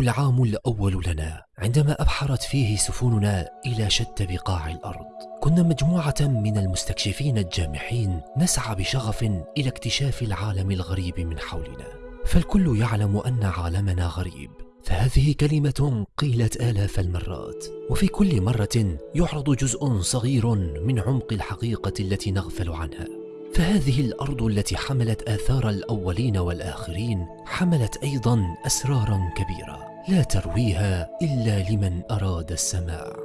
العام الأول لنا عندما أبحرت فيه سفننا إلى شتى بقاع الأرض. كنا مجموعة من المستكشفين الجامحين نسعى بشغف إلى اكتشاف العالم الغريب من حولنا. فالكل يعلم أن عالمنا غريب. فهذه كلمة قيلت آلاف المرات. وفي كل مرة يعرض جزء صغير من عمق الحقيقة التي نغفل عنها. فهذه الأرض التي حملت آثار الأولين والآخرين حملت أيضا أسرارا كبيرة. لا ترويها إلا لمن أراد السماع.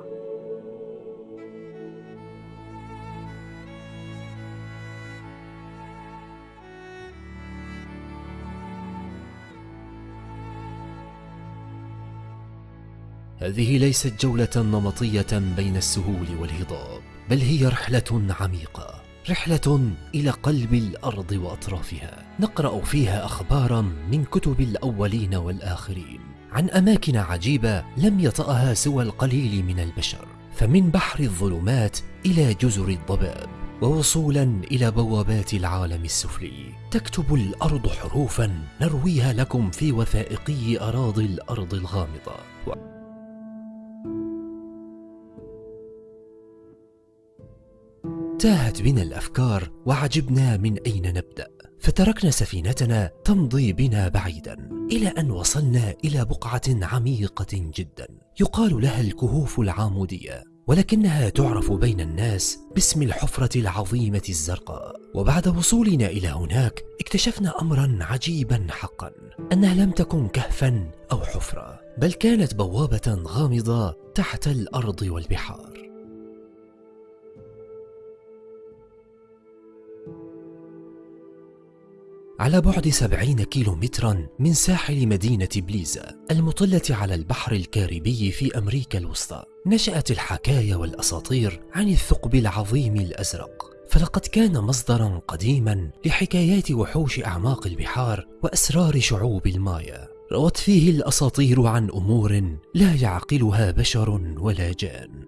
هذه ليست جولة نمطية بين السهول والهضاب بل هي رحلة عميقة. رحلة إلى قلب الأرض وأطرافها. نقرأ فيها أخبارا من كتب الأولين والآخرين. عن أماكن عجيبة لم يطأها سوى القليل من البشر. فمن بحر الظلمات إلى جزر الضباب ووصولا إلى بوابات العالم السفلي. تكتب الأرض حروفا نرويها لكم في وثائقي أراضي الأرض الغامضة. تاهت بنا الأفكار وعجبنا من أين نبدأ. فتركنا سفينتنا تمضي بنا بعيدا إلى أن وصلنا إلى بقعة عميقة جدا. يقال لها الكهوف العاموديه ولكنها تعرف بين الناس باسم الحفرة العظيمة الزرقاء. وبعد وصولنا إلى هناك اكتشفنا امرا عجيبا حقا أنها لم تكن كهفا أو حفرة بل كانت بوابة غامضة تحت الأرض والبحار. على بعد سبعين كيلو مترا من ساحل مدينة بليزا المطلة على البحر الكاريبي في أمريكا الوسطى. نشأت الحكاية والأساطير عن الثقب العظيم الأزرق. فلقد كان مصدرا قديما لحكايات وحوش أعماق البحار وأسرار شعوب المايا. روت فيه الأساطير عن أمور لا يعقلها بشر ولا جان.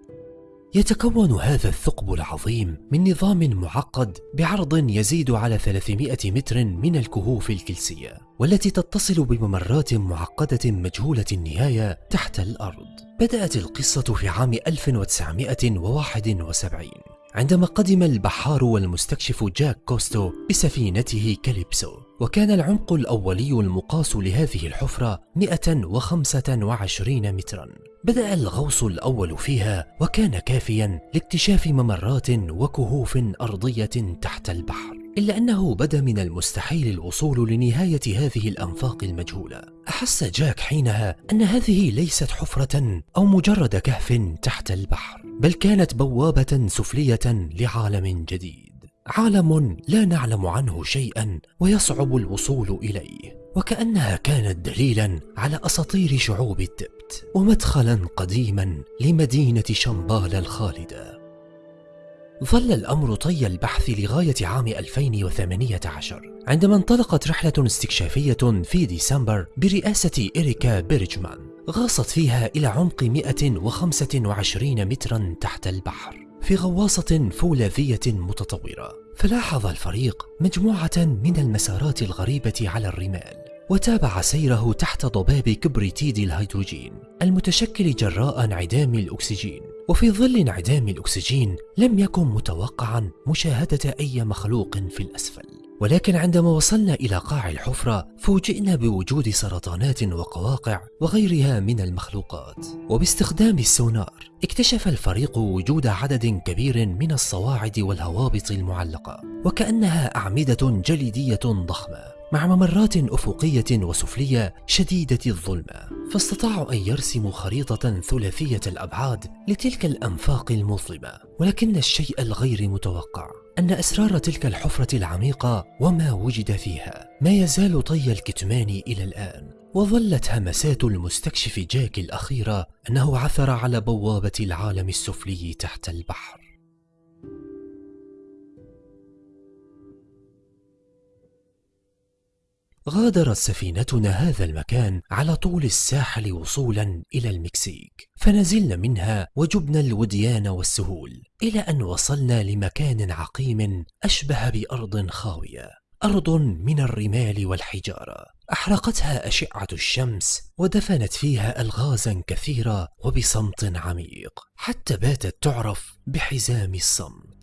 يتكون هذا الثقب العظيم من نظام معقد بعرض يزيد على 300 متر من الكهوف الكلسية والتي تتصل بممرات معقدة مجهولة النهاية تحت الأرض. بدأت القصة في عام 1971 عندما قدم البحار والمستكشف جاك كوستو بسفينته كاليبسو وكان العمق الأولي المقاس لهذه الحفرة 125 مترا. بدأ الغوص الأول فيها وكان كافيا لاكتشاف ممرات وكهوف أرضية تحت البحر. إلا أنه بدا من المستحيل الوصول لنهاية هذه الأنفاق المجهولة. أحس جاك حينها أن هذه ليست حفرة أو مجرد كهف تحت البحر بل كانت بوابة سفلية لعالم جديد. عالم لا نعلم عنه شيئا ويصعب الوصول إليه وكأنها كانت دليلا على أساطير شعوب التبت ومدخلا قديما لمدينة شمبال الخالدة. ظل الأمر طي البحث لغاية عام 2018 عندما انطلقت رحلة استكشافية في ديسمبر برئاسة إريكا بيرجمان غاصت فيها إلى عمق 125 مترا تحت البحر في غواصة فولاذية متطورة. فلاحظ الفريق مجموعة من المسارات الغريبة على الرمال وتابع سيره تحت ضباب كبريتيد الهيدروجين المتشكل جراء انعدام الأكسجين. وفي ظل انعدام الأكسجين لم يكن متوقعا مشاهدة أي مخلوق في الأسفل. ولكن عندما وصلنا إلى قاع الحفرة فوجئنا بوجود سرطانات وقواقع وغيرها من المخلوقات. وباستخدام السونار اكتشف الفريق وجود عدد كبير من الصواعد والهوابط المعلقة وكأنها أعمدة جليدية ضخمة. مع ممرات أفقية وسفلية شديدة الظلمة فاستطاعوا أن يرسموا خريطة ثلاثية الأبعاد لتلك الأنفاق المظلمة. ولكن الشيء الغير متوقع أن أسرار تلك الحفرة العميقة وما وجد فيها ما يزال طي الكتمان إلى الآن. وظلت همسات المستكشف جاك الأخيرة أنه عثر على بوابة العالم السفلي تحت البحر. غادرت سفينتنا هذا المكان على طول الساحل وصولا إلى المكسيك فنزلنا منها وجبنا الوديان والسهول إلى أن وصلنا لمكان عقيم أشبه بأرض خاوية أرض من الرمال والحجارة. أحرقتها أشعة الشمس ودفنت فيها ألغازا كثيرة وبصمت عميق حتى باتت تعرف بحزام الصمت.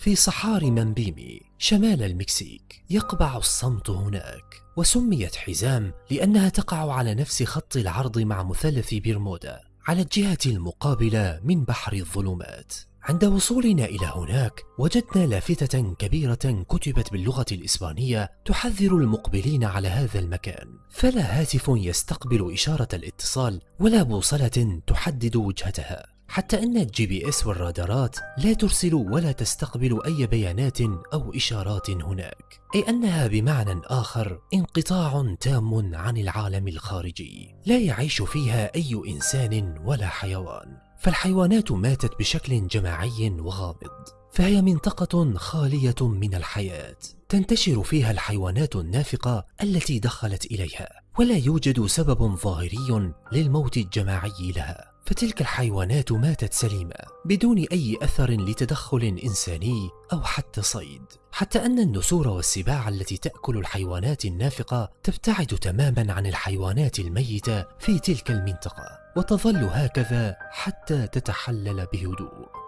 في صحاري مابيمي شمال المكسيك يقبع الصمت هناك وسميت حزام لأنها تقع على نفس خط العرض مع مثلث برمودا على الجهة المقابلة من بحر الظلمات. عند وصولنا إلى هناك وجدنا لافتة كبيرة كتبت باللغة الإسبانية تحذر المقبلين على هذا المكان. فلا هاتف يستقبل إشارة الاتصال ولا بوصلة تحدد وجهتها. حتى أن ال GPS والرادارات لا ترسل ولا تستقبل أي بيانات أو إشارات هناك أي أنها بمعنى آخر انقطاع تام عن العالم الخارجي لا يعيش فيها أي إنسان ولا حيوان. فالحيوانات ماتت بشكل جماعي وغامض فهي منطقة خالية من الحياة. تنتشر فيها الحيوانات النافقة التي دخلت إليها ولا يوجد سبب ظاهري للموت الجماعي لها. فتلك الحيوانات ماتت سليمة بدون أي أثر لتدخل إنساني أو حتى صيد. حتى أن النسور والسباع التي تأكل الحيوانات النافقة تبتعد تماما عن الحيوانات الميتة في تلك المنطقة وتظل هكذا حتى تتحلل بهدوء.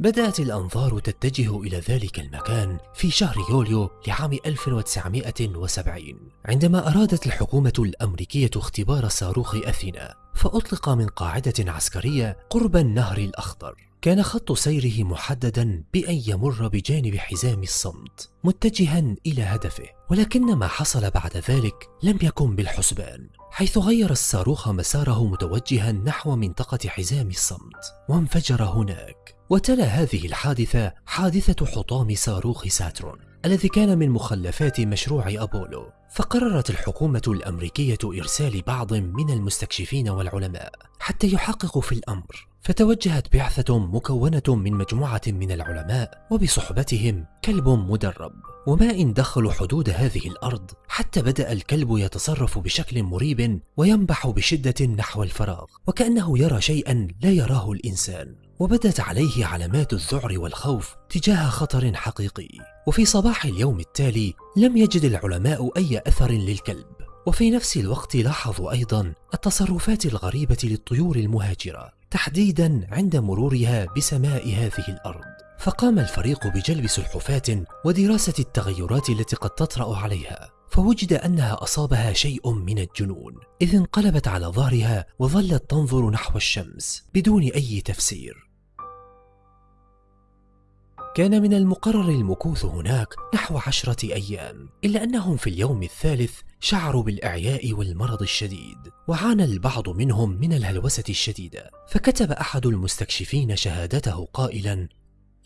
بدأت الأنظار تتجه إلى ذلك المكان في شهر يوليو لعام 1970 عندما أرادت الحكومة الأمريكية اختبار صاروخ أثينا فأطلق من قاعدة عسكرية قرب النهر الأخضر. كان خط سيره محددا بأن يمر بجانب حزام الصمت متجها إلى هدفه. ولكن ما حصل بعد ذلك لم يكن بالحسبان حيث غير الصاروخ مساره متوجها نحو منطقة حزام الصمت وانفجر هناك. وتلا هذه الحادثة حادثة حطام صاروخ ساترون الذي كان من مخلفات مشروع أبولو فقررت الحكومة الأمريكية إرسال بعض من المستكشفين والعلماء حتى يحققوا في الأمر فتوجهت بعثة مكونة من مجموعة من العلماء وبصحبتهم كلب مدرب. وما إن دخلوا حدود هذه الأرض حتى بدأ الكلب يتصرف بشكل مريب وينبح بشدة نحو الفراغ وكأنه يرى شيئا لا يراه الإنسان. وبدت عليه علامات الذعر والخوف تجاه خطر حقيقي. وفي صباح اليوم التالي لم يجد العلماء أي أثر للكلب. وفي نفس الوقت لاحظوا أيضا التصرفات الغريبة للطيور المهاجرة تحديدا عند مرورها بسماء هذه الأرض. فقام الفريق بجلب سلحفات ودراسة التغيرات التي قد تطرأ عليها فوجد أنها أصابها شيء من الجنون. إذ انقلبت على ظهرها وظلت تنظر نحو الشمس بدون أي تفسير. كان من المقرر المكوث هناك نحو عشرة أيام إلا أنهم في اليوم الثالث شعروا بالإعياء والمرض الشديد وعانى البعض منهم من الهلوسة الشديدة. فكتب أحد المستكشفين شهادته قائلا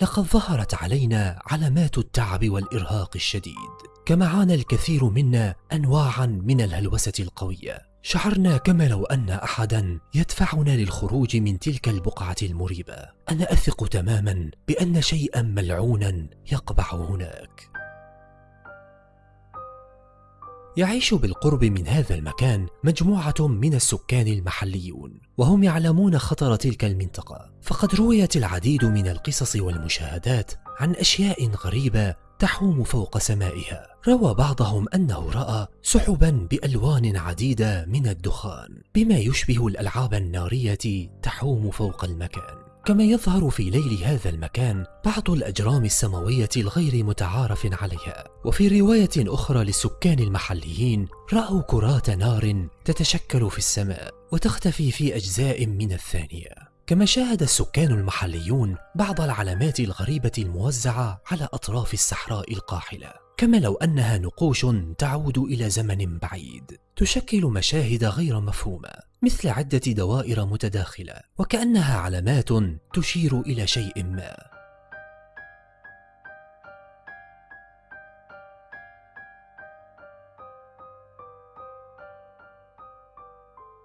لقد ظهرت علينا علامات التعب والإرهاق الشديد كما عانى الكثير منا أنواعا من الهلوسة القوية. شعرنا كما لو أن أحدا يدفعنا للخروج من تلك البقعة المريبة. أنا أثق تماما بأن شيئا ملعونا يقبع هناك. يعيش بالقرب من هذا المكان مجموعة من السكان المحليون وهم يعلمون خطر تلك المنطقة. فقد رويت العديد من القصص والمشاهدات عن أشياء غريبة تحوم فوق سمائها. روى بعضهم أنه رأى سحبا بألوان عديدة من الدخان بما يشبه الألعاب النارية تحوم فوق المكان. كما يظهر في ليل هذا المكان بعض الأجرام السماوية الغير متعارف عليها. وفي رواية أخرى للسكان المحليين رأوا كرات نار تتشكل في السماء وتختفي في أجزاء من الثانية. كما شاهد السكان المحليون بعض العلامات الغريبة الموزعة على أطراف الصحراء القاحلة. كما لو أنها نقوش تعود إلى زمن بعيد. تشكل مشاهد غير مفهومة مثل عدة دوائر متداخلة وكأنها علامات تشير إلى شيء ما.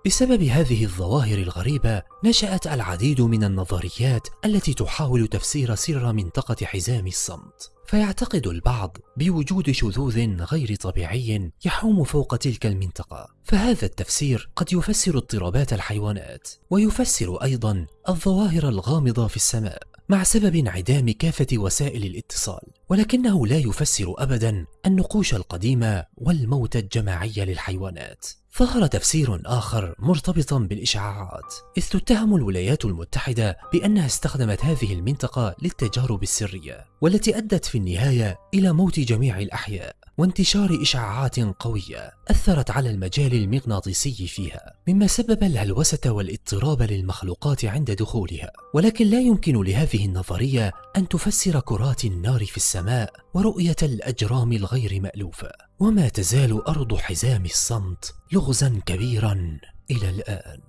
بسبب هذه الظواهر الغريبة نشأت العديد من النظريات التي تحاول تفسير سر منطقة حزام الصمت. فيعتقد البعض بوجود شذوذ غير طبيعي يحوم فوق تلك المنطقة. فهذا التفسير قد يفسر اضطرابات الحيوانات ويفسر أيضا الظواهر الغامضة في السماء مع سبب انعدام كافة وسائل الاتصال. ولكنه لا يفسر أبدا النقوش القديمة والموت الجماعي للحيوانات. ظهر تفسير آخر مرتبطا بالإشعاعات إذ تتهم الولايات المتحدة بأنها استخدمت هذه المنطقة للتجارب السرية والتي أدت في النهاية إلى موت جميع الأحياء. وانتشار إشعاعات قوية أثرت على المجال المغناطيسي فيها مما سبب الهلوسة والاضطراب للمخلوقات عند دخولها. ولكن لا يمكن لهذه النظرية أن تفسر كرات النار في السماء ورؤية الأجرام الغير مألوفة وما تزال أرض حزام الصمت لغزا كبيرا إلى الآن.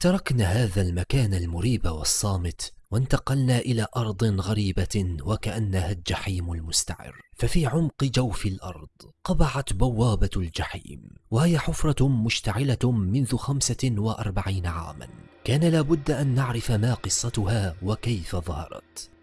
تركنا هذا المكان المريب والصامت وانتقلنا إلى أرض غريبة وكأنها الجحيم المستعر. ففي عمق جوف الأرض قبعت بوابة الجحيم وهي حفرة مشتعلة منذ خمسة وأربعين عاما. كان لابد أن نعرف ما قصتها وكيف ظهرت.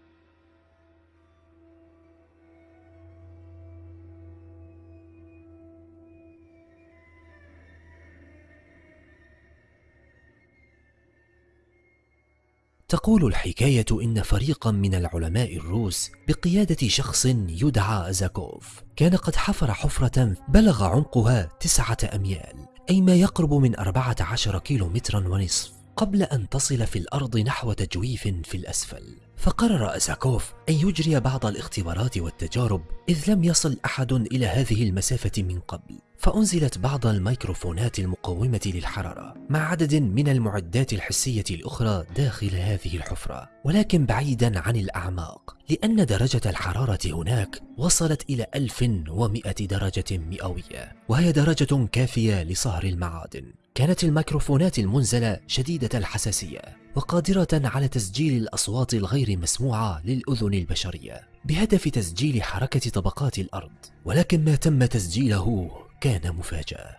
تقول الحكاية إن فريقا من العلماء الروس بقيادة شخص يدعى أزاكوف كان قد حفر حفرة بلغ عمقها تسعة أميال أي ما يقرب من أربعة عشر كيلو مترا ونصف قبل أن تصل في الأرض نحو تجويف في الأسفل. فقرر أزاكوف أن يجري بعض الاختبارات والتجارب إذ لم يصل أحد إلى هذه المسافة من قبل. فأنزلت بعض الميكروفونات المقومة للحرارة مع عدد من المعدات الحسية الأخرى داخل هذه الحفرة. ولكن بعيدا عن الأعماق لأن درجة الحرارة هناك وصلت إلى 1100 درجة مئوية وهي درجة كافية لصهر المعادن. كانت الميكروفونات المنزلة شديدة الحساسية. وقادرة على تسجيل الأصوات الغير مسموعة للأذن البشرية بهدف تسجيل حركة طبقات الأرض. ولكن ما تم تسجيله كان مفاجأة.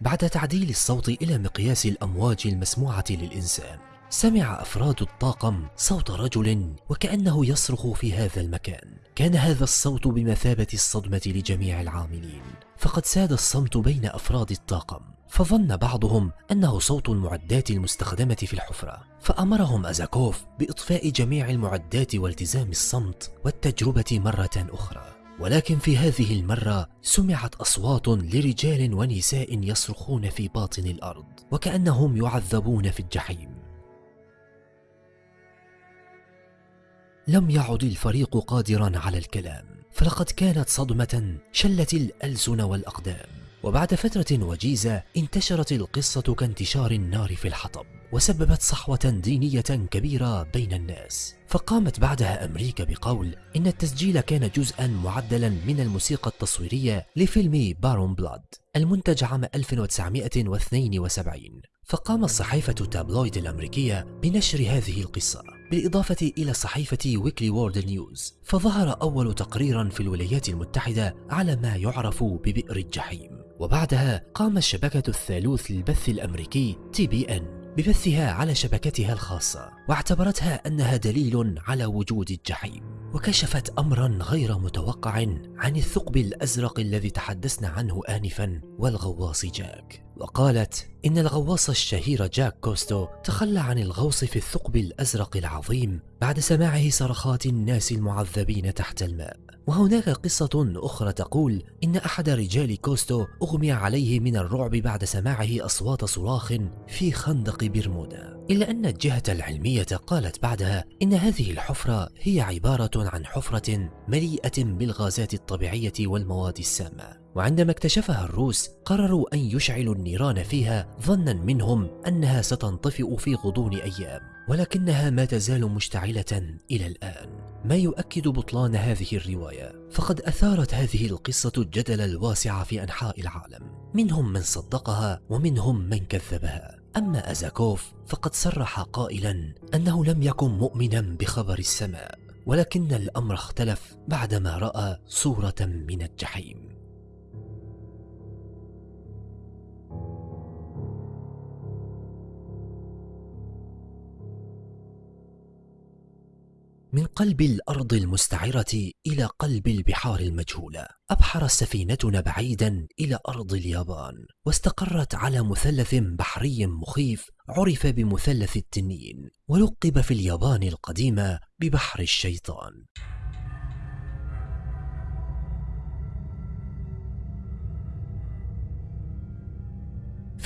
بعد تعديل الصوت إلى مقياس الأمواج المسموعة للإنسان سمع أفراد الطاقم صوت رجل وكأنه يصرخ في هذا المكان. كان هذا الصوت بمثابة الصدمة لجميع العاملين. فقد ساد الصمت بين أفراد الطاقم. فظن بعضهم أنه صوت المعدات المستخدمة في الحفرة. فأمرهم أزاكوف بإطفاء جميع المعدات والتزام الصمت والتجربة مرة أخرى. ولكن في هذه المرة سمعت أصوات لرجال ونساء يصرخون في باطن الأرض وكأنهم يعذبون في الجحيم. لم يعد الفريق قادرا على الكلام. فلقد كانت صدمة شلت الألسن والأقدام. وبعد فترة وجيزة انتشرت القصة كانتشار النار في الحطب وسببت صحوة دينية كبيرة بين الناس. فقامت بعدها أمريكا بقول إن التسجيل كان جزءا معدلا من الموسيقى التصويرية لفيلم بارون بلاد المنتج عام 1972 فقام الصحيفة tabloid الأمريكية بنشر هذه القصة. بالإضافة إلى صحيفة Weekly World News فظهر أول تقرير في الولايات المتحدة على ما يعرف ببئر الجحيم. وبعدها قام الشبكة الثالوث للبث الأمريكي TBN ببثها على شبكتها الخاصة واعتبرتها أنها دليل على وجود الجحيم. وكشفت أمرا غير متوقع عن الثقب الأزرق الذي تحدثنا عنه آنفا والغواص جاك. وقالت إن الغواص الشهير جاك كوستو تخلى عن الغوص في الثقب الأزرق العظيم بعد سماعه صرخات الناس المعذبين تحت الماء. وهناك قصة أخرى تقول إن أحد رجال كوستو أغمي عليه من الرعب بعد سماعه أصوات صراخ في خندق برمودا. إلا أن الجهة العلمية قالت بعدها إن هذه الحفرة هي عبارة عن حفرة مليئة بالغازات الطبيعية والمواد السامة. وعندما اكتشفها الروس قرروا أن يشعلوا النيران فيها ظنا منهم أنها ستنطفئ في غضون أيام ولكنها ما تزال مشتعلة إلى الآن. ما يؤكد بطلان هذه الرواية فقد أثارت هذه القصة الجدل الواسع في أنحاء العالم. منهم من صدقها ومنهم من كذبها. أما أزاكوف فقد صرح قائلا أنه لم يكن مؤمنا بخبر السماء ولكن الأمر اختلف بعدما رأى صورة من الجحيم. من قلب الأرض المستعرة إلى قلب البحار المجهولة أبحرت سفينتنا بعيدا إلى أرض اليابان واستقرت على مثلث بحري مخيف عرف بمثلث التنين ولقب في اليابان القديمة ببحر الشيطان.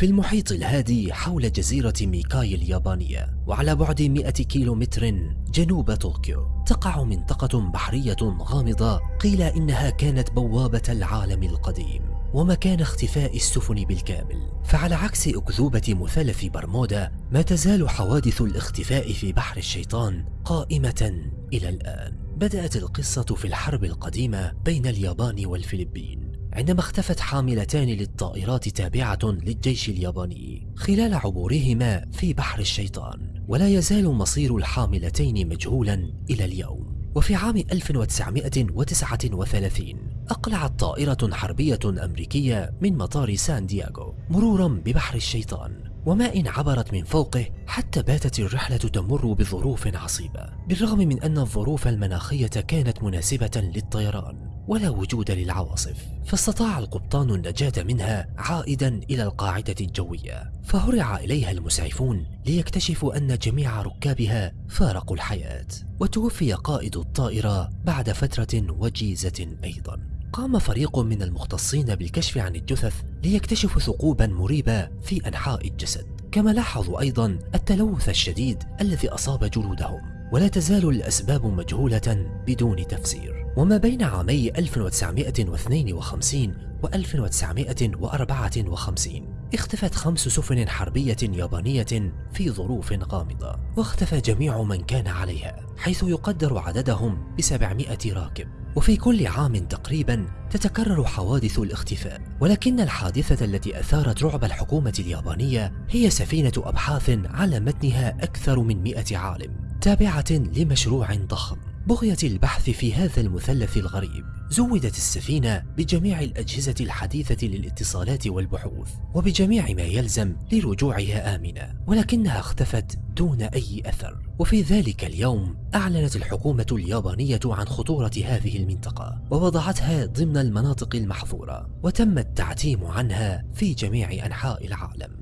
في المحيط الهادي حول جزيرة ميكاي اليابانية وعلى بعد 100 كيلومتر جنوب طوكيو. تقع منطقة بحرية غامضة قيل إنها كانت بوابة العالم القديم ومكان اختفاء السفن بالكامل. فعلى عكس أكذوبة مثلث برمودا ما تزال حوادث الاختفاء في بحر الشيطان قائمة إلى الآن. بدأت القصة في الحرب القديمة بين اليابان والفلبين. عندما اختفت حاملتان للطائرات تابعة للجيش الياباني خلال عبورهما في بحر الشيطان ولا يزال مصير الحاملتين مجهولا إلى اليوم. وفي عام 1939 أقلعت طائرة حربية أمريكية من مطار سان دياغو مرورا ببحر الشيطان وما إن عبرت من فوقه حتى باتت الرحلة تمر بظروف عصيبة بالرغم من أن الظروف المناخية كانت مناسبة للطيران. ولا وجود للعواصف فاستطاع القبطان النجاة منها عائدا إلى القاعدة الجوية. فهرع إليها المسعفون ليكتشفوا أن جميع ركابها فارقوا الحياة. وتوفي قائد الطائرة بعد فترة وجيزة أيضا. قام فريق من المختصين بالكشف عن الجثث ليكتشفوا ثقوبا مريبة في أنحاء الجسد. كما لاحظوا أيضا التلوث الشديد الذي أصاب جلودهم. ولا تزال الأسباب مجهولة بدون تفسير. وما بين عامي 1952 و 1954 اختفت خمس سفن حربية يابانية في ظروف غامضة واختفى جميع من كان عليها حيث يقدر عددهم ب 700 راكب. وفي كل عام تقريبا تتكرر حوادث الاختفاء. ولكن الحادثة التي أثارت رعب الحكومة اليابانية هي سفينة أبحاث على متنها أكثر من 100 عالم تابعة لمشروع ضخم. بغية البحث في هذا المثلث الغريب زودت السفينة بجميع الأجهزة الحديثة للاتصالات والبحوث وبجميع ما يلزم لرجوعها آمنة ولكنها اختفت دون أي أثر. وفي ذلك اليوم أعلنت الحكومة اليابانية عن خطورة هذه المنطقة ووضعتها ضمن المناطق المحظورة وتم التعتيم عنها في جميع أنحاء العالم.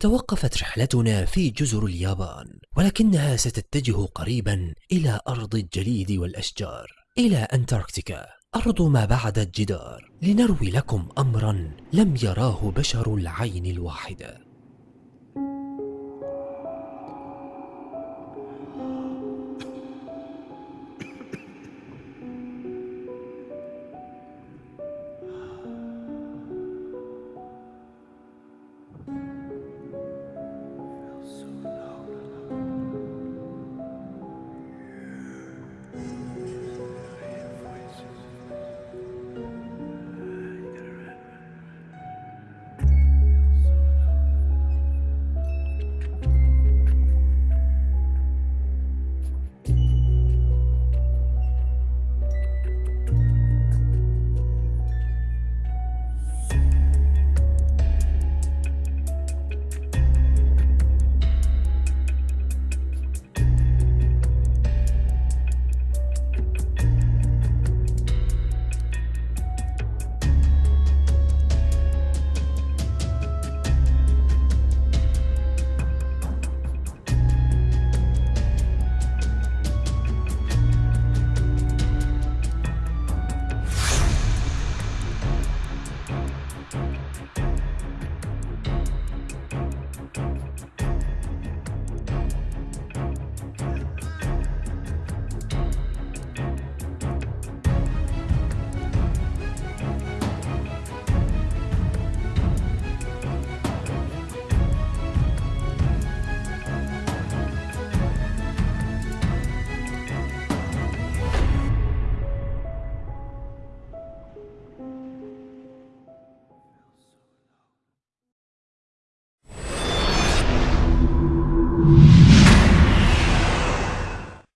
توقفت رحلتنا في جزر اليابان ولكنها ستتجه قريبا إلى أرض الجليد والأشجار إلى أنتاركتيكا. أرض ما بعد الجدار. لنروي لكم أمرا لم يراه بشر العين الواحدة.